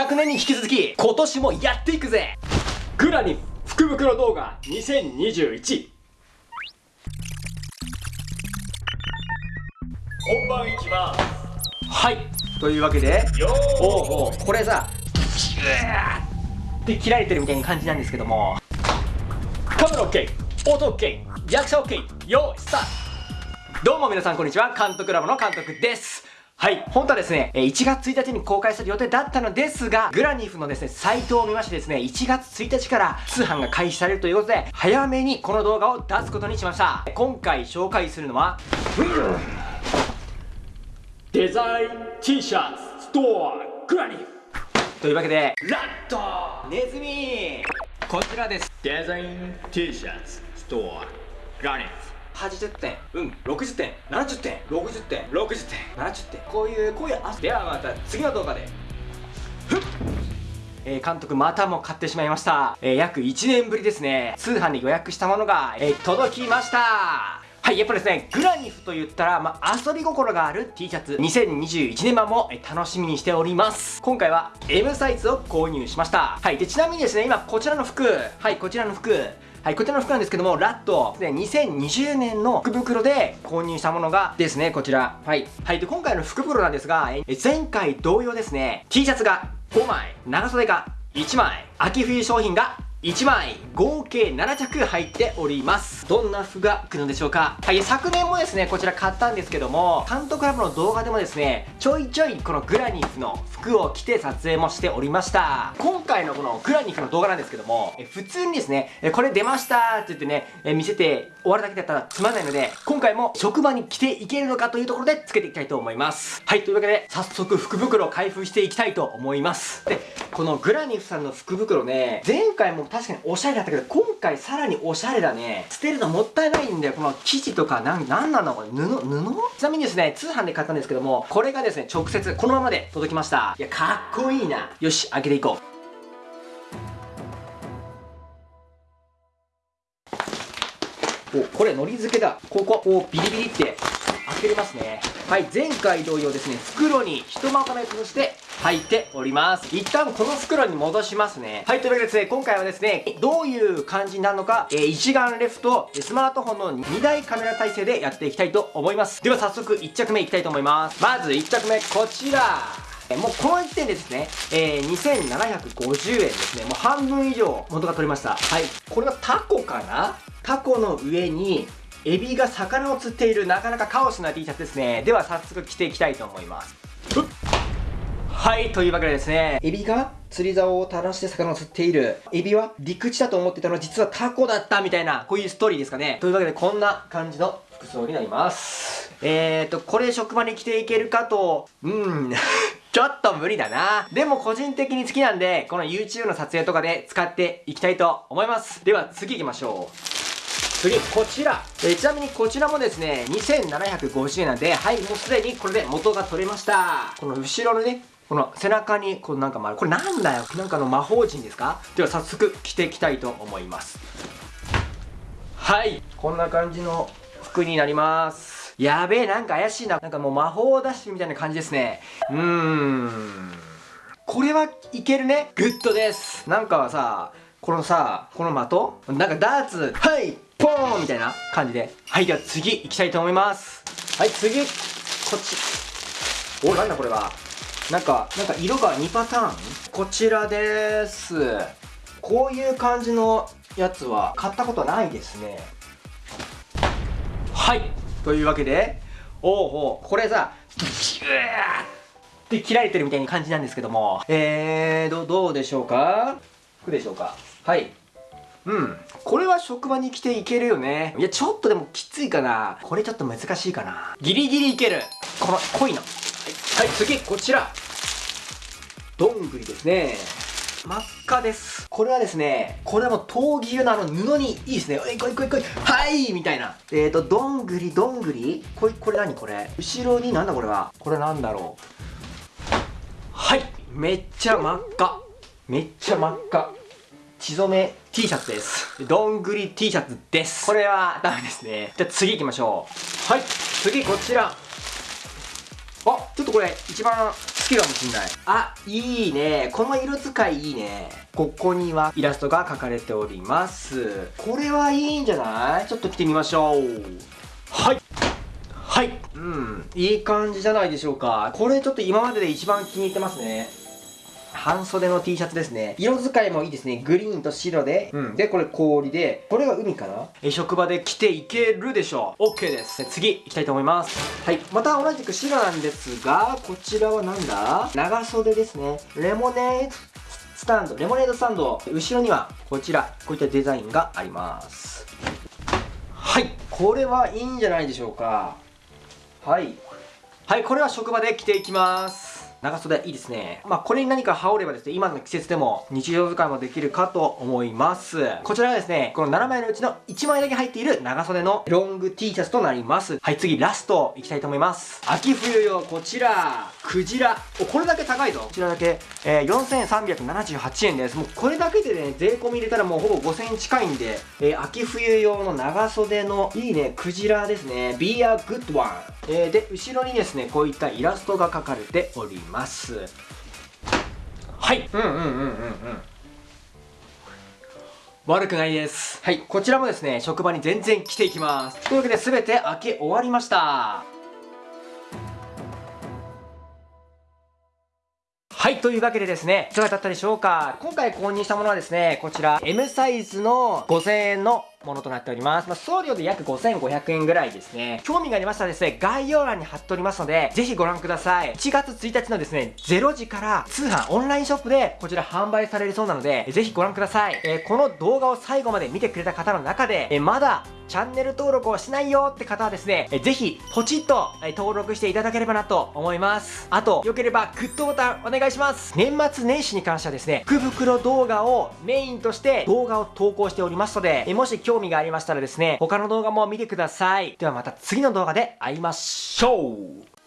昨年に引き続き今年もやっていくぜ。グラニ福袋動画2021本番いきますはい。というわけで。よー。おうおうこれさ。シューって切られてるみたいな感じなんですけども。カメラ OK 音 OK 役者 OK よーいスタート。どうも皆さんこんにちは。監督ラボの監督ですはい。本当はですね、1月1日に公開する予定だったのですが、グラニフのですね、サイトを見ましてですね、1月1日から通販が開始されるということで、早めにこの動画を出すことにしました。今回紹介するのは、デザイン T シャツストアグラニフというわけで、ラットネズミこちらです。デザイン T シャツストアグラニフ80点うん60点70点60点60点70点。こういうこういうではまた次の動画で。ふっ。えー、監督またも買ってしまいました、えー、約1年ぶりですね。通販で予約したものが、えー、届きました。はい、やっぱですね、グラニフと言ったら、まあ、遊び心がある T シャツ、2021年版も楽しみにしております。今回は M サイズを購入しました。はい、で、ちなみにですね、今こちらの服、はい、こちらの服、はい、こちらの服なんですけども、ラット、で、2020年の福袋で購入したものがですね、こちら。はい。はい、で、今回の福袋なんですが、え前回同様ですね、T シャツが5枚、長袖が1枚、秋冬商品が1枚合計7着入っております。どんな服が来るのでしょうか？はい昨年もですねこちら買ったんですけども監督ラボの動画でもですねちょいちょいこのグラニフの服を着て撮影もしておりました。今回のこのグラニフの動画なんですけどもえ普通にですねえこれ出ましたって言ってねえ見せて終わるだけだったらつまんないので今回も職場に着ていけるのかというところでつけていきたいと思います。はいというわけで早速福袋を開封していきたいと思います。でこのグラニフさんの福袋ね前回も確かにおしゃれだったけど、今回さらにおしゃれだね。捨てるのもったいないんだよ。この生地とか、な、なんなのこれ、布、布？ちなみにですね、通販で買ったんですけども、これがですね、直接このままで届きました。いや、かっこいいな。よし、開けていこう。おこれのり付けだこここうビリビリって開けれますねはい前回同様ですね袋にひとまとめとして入っております一旦この袋に戻しますねはいというわけでですね今回はですねどういう感じになるのか、えー、一眼レフとスマートフォンの2台カメラ体制でやっていきたいと思いますでは早速1着目いきたいと思いますまず1着目こちらもうこの時点でですね、えー、2750円ですね。もう半分以上元が取れました。はい。これはタコかな？タコの上に、エビが魚を釣っているなかなかカオスな T シャツですね。では早速着ていきたいと思います。はい、というわけでですね、エビが釣り竿を垂らして魚を釣っている。エビは陸地だと思ってたのは実はタコだったみたいな、こういうストーリーですかね。というわけでこんな感じの服装になります。えーと、これ職場に着ていけるかと、うん、ちょっと無理だな。でも個人的に好きなんで、この YouTube の撮影とかで使っていきたいと思います。では次行きましょう。次、こちら。えー、ちなみにこちらもですね、2750円なんで、はい、もうすでにこれで元が取れました。この後ろのね、この背中にこうなんか丸これなんだよ？なんかの魔法陣ですか？では早速着ていきたいと思います。はい。こんな感じの服になります。やべえなんか怪しいな。なんかもう魔法ダッシュみたいな感じですね。うーん。これはいけるね。グッドです。なんかはさこのさこの的？なんかダーツ。はい。ポーンみたいな感じで。はいでは次行きたいと思います。はい次。こっち。おなんだこれは？なんか、なんか色が2パターン？こちらです。こういう感じのやつは買ったことないですね。はい。というわけで、おうおう、これさ、ギューって切られてるみたいな感じなんですけども、えー、ど、どうでしょうか？服でしょうか？はい。うん。これは職場に来ていけるよね。いや、ちょっとでもきついかな。これちょっと難しいかな。ギリギリいける。この濃いの。はい、次、こちら。どんぐりですね。真っ赤です。これはですね、これもう闘牛のあの布にいいですね。えいこいこいこい。はいみたいな。えーと、どんぐりどんぐりこれ、これ何？これ後ろになんだこれは？これなんだろう？はいめっちゃ真っ赤。めっちゃ真っ赤。血染め T シャツです。どんぐり T シャツです。これはダメですね。じゃあ次行きましょう。はい。次こちら。あ、ちょっとこれ一番好きかもしんない。あいいね。この色使いいいね。ここにはイラストが描かれております。これはいいんじゃない？ちょっと着てみましょう。はい。はい。うん。いい感じじゃないでしょうか。これちょっと今までで一番気に入ってますね半袖の T シャツですね。色使いもいいですね。グリーンと白で。うん。で、これ氷で。これが海かな？え、職場で着ていけるでしょう。OK です。次、行きたいと思います。はい。また同じく白なんですが、こちらはなんだ？長袖ですね。レモネードスタンド。レモネードスタンド。後ろには、こちら。こういったデザインがあります。はい。これはいいんじゃないでしょうか。はい。はい、これは職場で着ていきます。長袖いいですね。まあ、これに何か羽織ればですね、今の季節でも日常使いもできるかと思います。こちらがですね、この7枚のうちの1枚だけ入っている長袖のロング T シャツとなります。はい、次ラストいきたいと思います。秋冬用こちら、クジラ。お、これだけ高いぞ。こちらだけ、えー、4378円です。もうこれだけでね、税込み入れたらもうほぼ5000円近いんで、えー、秋冬用の長袖のいいね、クジラですね。Be a good one。えー、で、後ろにですね、こういったイラストが描かれております。はい。うんうんうんうんうん。悪くないです。はい。こちらもですね、職場に全然来ていきます。というわけで、すべて開け終わりました。はい、というわけでですね、いかがだったでしょうか？今回購入したものはですね、こちら M サイズの5000円のものとなっております。まあ、送料で約5500円ぐらいですね。興味がありましたらですね、概要欄に貼っておりますので、ぜひご覧ください。1月1日のですね、0時から通販オンラインショップでこちら販売されるそうなので、ぜひご覧ください。えーこの動画を最後まで見てくれた方の中で、えーまだチャンネル登録をしないよって方はですね、ぜひポチッと登録していただければなと思います。あと、よければグッドボタンお願いします。年末年始に関してはですね、福袋動画をメインとして動画を投稿しておりますので、もし興味がありましたらですね、他の動画も見てください。ではまた次の動画で会いましょう